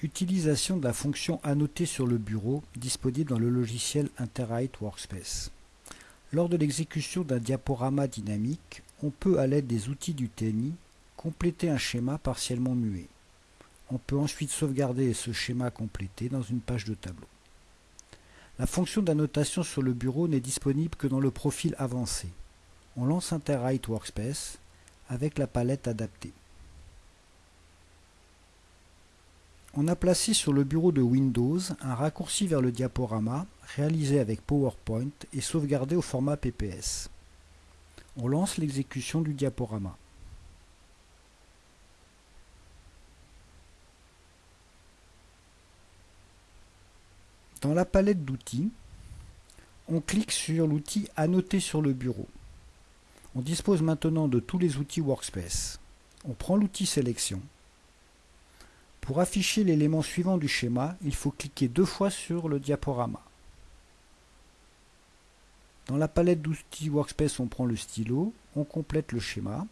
Utilisation de la fonction annotée sur le bureau disponible dans le logiciel Interwrite Workspace. Lors de l'exécution d'un diaporama dynamique, on peut, à l'aide des outils du TNI, compléter un schéma partiellement muet. On peut ensuite sauvegarder ce schéma complété dans une page de tableau. La fonction d'annotation sur le bureau n'est disponible que dans le profil avancé. On lance Interwrite Workspace avec la palette adaptée. On a placé sur le bureau de Windows un raccourci vers le diaporama réalisé avec PowerPoint et sauvegardé au format PPS. On lance l'exécution du diaporama. Dans la palette d'outils, on clique sur l'outil Annoter sur le bureau. On dispose maintenant de tous les outils Workspace. On prend l'outil Sélection pour afficher l'élément suivant du schéma, il faut cliquer deux fois sur le diaporama. Dans la palette d'outils Workspace, on prend le stylo, on complète le schéma.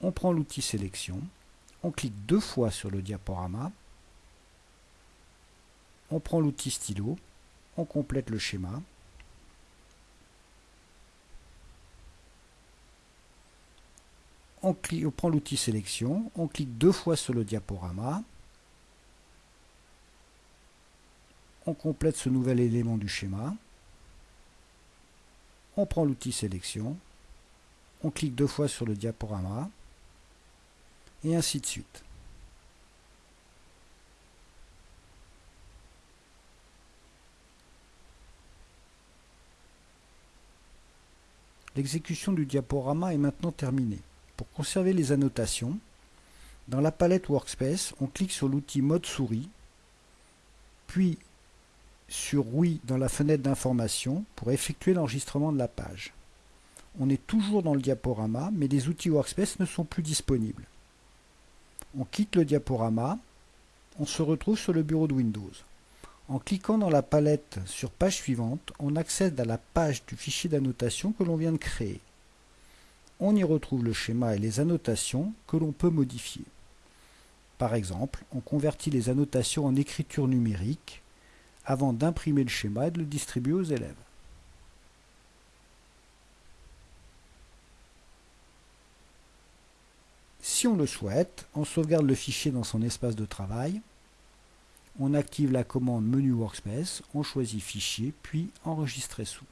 On prend l'outil Sélection, on clique deux fois sur le diaporama. On prend l'outil stylo, on complète le schéma. On, prend l'outil sélection, on clique deux fois sur le diaporama, on complète ce nouvel élément du schéma, on prend l'outil sélection, on clique deux fois sur le diaporama, et ainsi de suite. L'exécution du diaporama est maintenant terminée. Pour conserver les annotations, dans la palette Workspace, on clique sur l'outil Mode souris, puis sur Oui dans la fenêtre d'information pour effectuer l'enregistrement de la page. On est toujours dans le diaporama, mais les outils Workspace ne sont plus disponibles. On quitte le diaporama, on se retrouve sur le bureau de Windows. En cliquant dans la palette sur Page suivante, on accède à la page du fichier d'annotation que l'on vient de créer on y retrouve le schéma et les annotations que l'on peut modifier. Par exemple, on convertit les annotations en écriture numérique avant d'imprimer le schéma et de le distribuer aux élèves. Si on le souhaite, on sauvegarde le fichier dans son espace de travail, on active la commande Menu Workspace, on choisit Fichier, puis Enregistrer sous.